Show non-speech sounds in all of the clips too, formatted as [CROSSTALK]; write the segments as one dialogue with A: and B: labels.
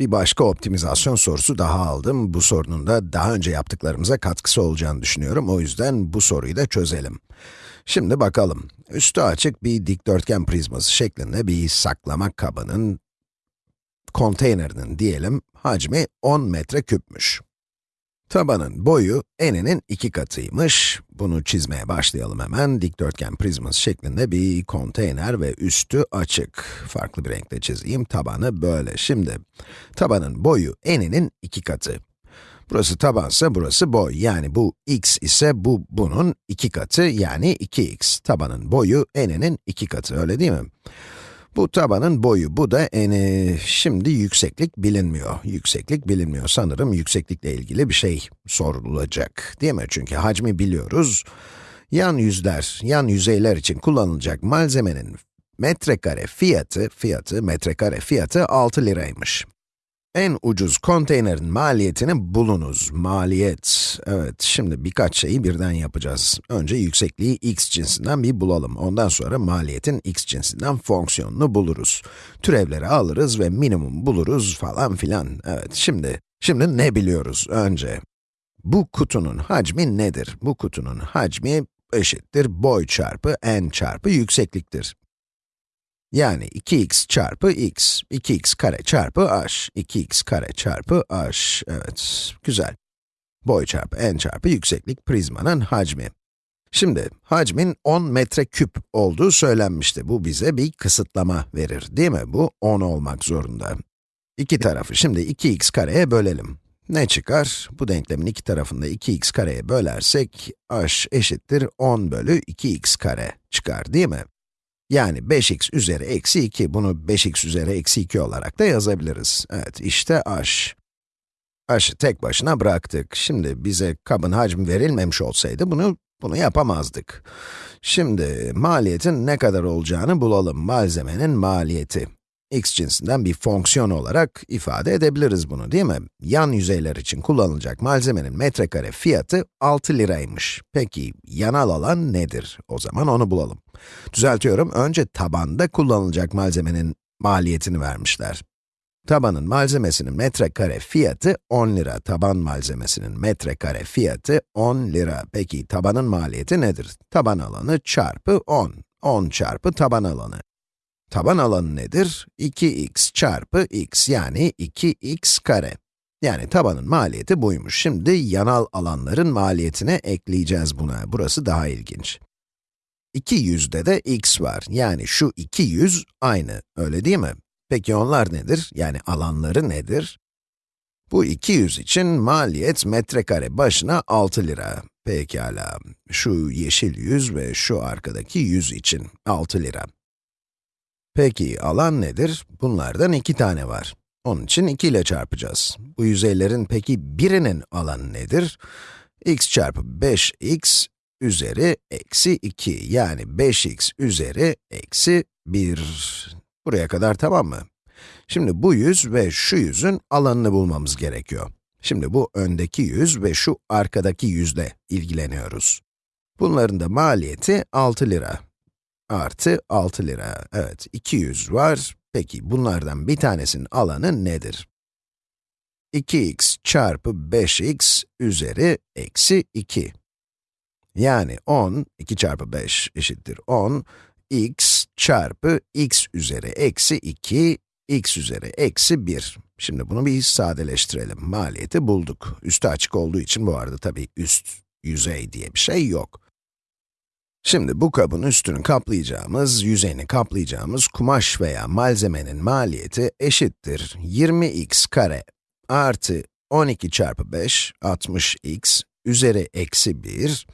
A: Bir başka optimizasyon sorusu daha aldım. Bu sorunun da daha önce yaptıklarımıza katkısı olacağını düşünüyorum. O yüzden bu soruyu da çözelim. Şimdi bakalım. Üstü açık bir dikdörtgen prizması şeklinde bir saklama kabının, konteynerinin diyelim, hacmi 10 metre küpmüş. Tabanın boyu eninin iki katıymış. Bunu çizmeye başlayalım hemen. Dikdörtgen prizması şeklinde bir konteyner ve üstü açık. Farklı bir renkle çizeyim. Tabanı böyle. Şimdi, tabanın boyu eninin iki katı. Burası tabansa burası boy. Yani bu x ise bu bunun iki katı yani 2x. Tabanın boyu eninin iki katı, öyle değil mi? Bu tabanın boyu, bu da eni. Şimdi yükseklik bilinmiyor. Yükseklik bilinmiyor. Sanırım yükseklikle ilgili bir şey sorulacak. Değil mi? Çünkü hacmi biliyoruz. Yan yüzler, yan yüzeyler için kullanılacak malzemenin metrekare fiyatı, fiyatı, metrekare fiyatı 6 liraymış. En ucuz konteynerin maliyetini bulunuz. Maliyet. Evet, şimdi birkaç şeyi birden yapacağız. Önce yüksekliği x cinsinden bir bulalım. Ondan sonra maliyetin x cinsinden fonksiyonunu buluruz. Türevleri alırız ve minimum buluruz falan filan. Evet, şimdi, şimdi ne biliyoruz önce? Bu kutunun hacmi nedir? Bu kutunun hacmi eşittir boy çarpı n çarpı yüksekliktir. Yani 2x çarpı x, 2x kare çarpı h, 2x kare çarpı h, evet, güzel. Boy çarpı n çarpı yükseklik prizmanın hacmi. Şimdi, hacmin 10 metreküp olduğu söylenmişti. Bu bize bir kısıtlama verir, değil mi? Bu 10 olmak zorunda. İki tarafı şimdi 2x kareye bölelim. Ne çıkar? Bu denklemin iki tarafında 2x kareye bölersek, h eşittir 10 bölü 2x kare çıkar, değil mi? Yani 5x üzeri eksi 2, bunu 5x üzeri eksi 2 olarak da yazabiliriz. Evet, işte h. h'ı tek başına bıraktık. Şimdi bize kabın hacmi verilmemiş olsaydı bunu, bunu yapamazdık. Şimdi maliyetin ne kadar olacağını bulalım. Malzemenin maliyeti x cinsinden bir fonksiyon olarak ifade edebiliriz bunu, değil mi? Yan yüzeyler için kullanılacak malzemenin metrekare fiyatı 6 liraymış. Peki, yanal alan nedir? O zaman onu bulalım. Düzeltiyorum, önce tabanda kullanılacak malzemenin maliyetini vermişler. Tabanın malzemesinin metrekare fiyatı 10 lira. Taban malzemesinin metrekare fiyatı 10 lira. Peki, tabanın maliyeti nedir? Taban alanı çarpı 10. 10 çarpı taban alanı. Taban alanı nedir? 2x çarpı x yani 2x kare. Yani tabanın maliyeti buymuş. Şimdi yanal alanların maliyetine ekleyeceğiz buna. Burası daha ilginç. 200'de de x var. Yani şu 200 aynı, öyle değil mi? Peki onlar nedir? Yani alanları nedir? Bu 200 için maliyet metrekare başına 6 lira. Pekala, şu yeşil 100 ve şu arkadaki 100 için 6 lira. Peki, alan nedir? Bunlardan iki tane var. Onun için 2 ile çarpacağız. Bu yüzeylerin peki birinin alanı nedir? x çarpı 5x üzeri eksi 2, yani 5x üzeri eksi 1. Buraya kadar tamam mı? Şimdi bu yüz ve şu yüzün alanını bulmamız gerekiyor. Şimdi bu öndeki yüz ve şu arkadaki yüzle ilgileniyoruz. Bunların da maliyeti 6 lira artı 6 lira. Evet, 200 var. Peki, bunlardan bir tanesinin alanı nedir? 2x çarpı 5x üzeri eksi 2. Yani 10, 2 çarpı 5 eşittir 10, x çarpı x üzeri eksi 2, x üzeri eksi 1. Şimdi bunu bir sadeleştirelim. Maliyeti bulduk. Üstü açık olduğu için bu arada tabii üst yüzey diye bir şey yok. Şimdi bu kabın üstünü kaplayacağımız, yüzeyini kaplayacağımız kumaş veya malzemenin maliyeti eşittir 20x kare artı 12 çarpı 5, 60x üzeri eksi 1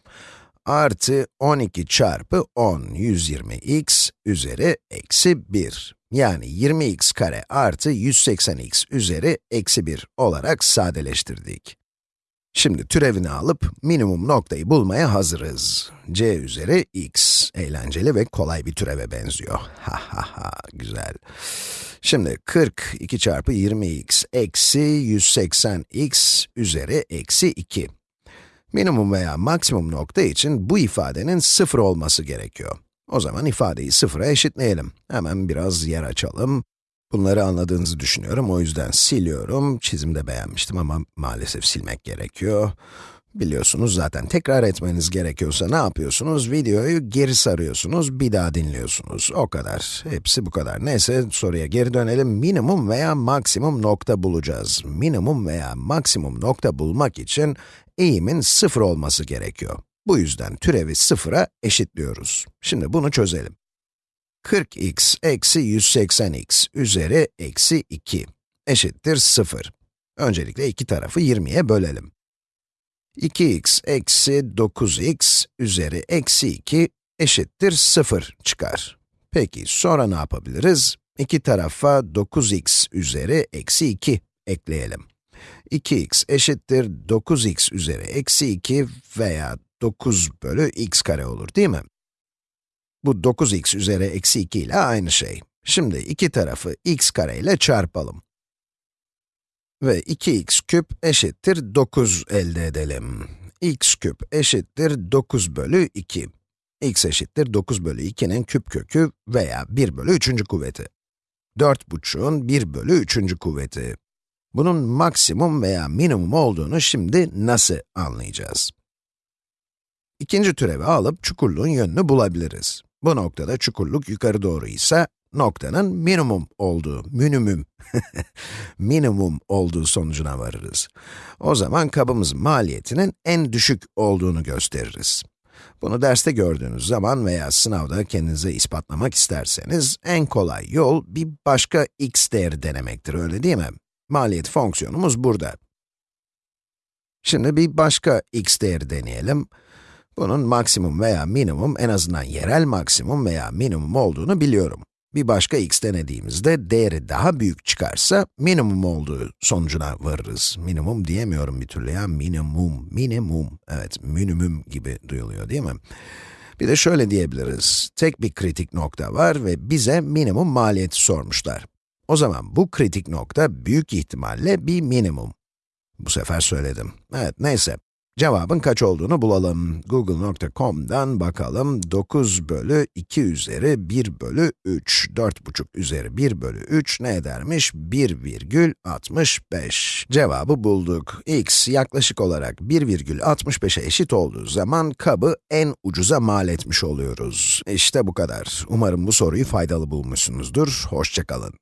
A: artı 12 çarpı 10, 120x üzeri eksi 1. Yani 20x kare artı 180x üzeri eksi 1 olarak sadeleştirdik. Şimdi türevini alıp minimum noktayı bulmaya hazırız. c üzeri x. Eğlenceli ve kolay bir türeve benziyor. [LAUGHS] Ha ha ha, güzel. Şimdi 40, 2 çarpı 20x eksi 180x üzeri eksi 2. Minimum veya maksimum nokta için bu ifadenin sıfır olması gerekiyor. O zaman ifadeyi sıfıra eşitleyelim. Hemen biraz yer açalım. Bunları anladığınızı düşünüyorum, o yüzden siliyorum. Çizimde beğenmiştim ama maalesef silmek gerekiyor. Biliyorsunuz zaten tekrar etmeniz gerekiyorsa ne yapıyorsunuz? Videoyu geri sarıyorsunuz, bir daha dinliyorsunuz. O kadar. Hepsi bu kadar. Neyse, soruya geri dönelim. Minimum veya maksimum nokta bulacağız. Minimum veya maksimum nokta bulmak için eğimin sıfır olması gerekiyor. Bu yüzden türevi sıfıra eşitliyoruz. Şimdi bunu çözelim. 40x eksi 180x üzeri eksi 2 eşittir 0. Öncelikle iki tarafı 20'ye bölelim. 2x eksi 9x üzeri eksi 2 eşittir 0 çıkar. Peki sonra ne yapabiliriz? İki tarafa 9x üzeri eksi 2 ekleyelim. 2x eşittir 9x üzeri eksi 2 veya 9 bölü x kare olur değil mi? Bu 9x üzeri eksi 2 ile aynı şey. Şimdi iki tarafı x kare ile çarpalım. Ve 2x küp eşittir 9 elde edelim. x küp eşittir 9 bölü 2. x eşittir 9 bölü 2'nin küp kökü veya 1 bölü 3. kuvveti. 4,5'un 1 bölü 3. kuvveti. Bunun maksimum veya minimum olduğunu şimdi nasıl anlayacağız? İkinci türevi alıp çukurluğun yönünü bulabiliriz. Bu noktada çukurluk yukarı doğru ise noktanın minimum olduğu, minimum, [LAUGHS] minimum olduğu sonucuna varırız. O zaman kabımızın maliyetinin en düşük olduğunu gösteririz. Bunu derste gördüğünüz zaman veya sınavda kendinize ispatlamak isterseniz, en kolay yol bir başka x değeri denemektir, öyle değil mi? Maliyet fonksiyonumuz burada. Şimdi bir başka x değeri deneyelim. Bunun maksimum veya minimum, en azından yerel maksimum veya minimum olduğunu biliyorum. Bir başka x denediğimizde değeri daha büyük çıkarsa minimum olduğu sonucuna varırız. Minimum diyemiyorum bir türlü ya, minimum, minimum. Evet, minimum gibi duyuluyor değil mi? Bir de şöyle diyebiliriz, tek bir kritik nokta var ve bize minimum maliyeti sormuşlar. O zaman bu kritik nokta büyük ihtimalle bir minimum. Bu sefer söyledim. Evet, neyse. Cevabın kaç olduğunu bulalım. Google.com'dan bakalım. 9 bölü 2 üzeri 1 bölü 3. 4,5 üzeri 1 bölü 3 ne edermiş? 1,65. Cevabı bulduk. x yaklaşık olarak 1,65'e eşit olduğu zaman kabı en ucuza mal etmiş oluyoruz. İşte bu kadar. Umarım bu soruyu faydalı bulmuşsunuzdur. Hoşçakalın.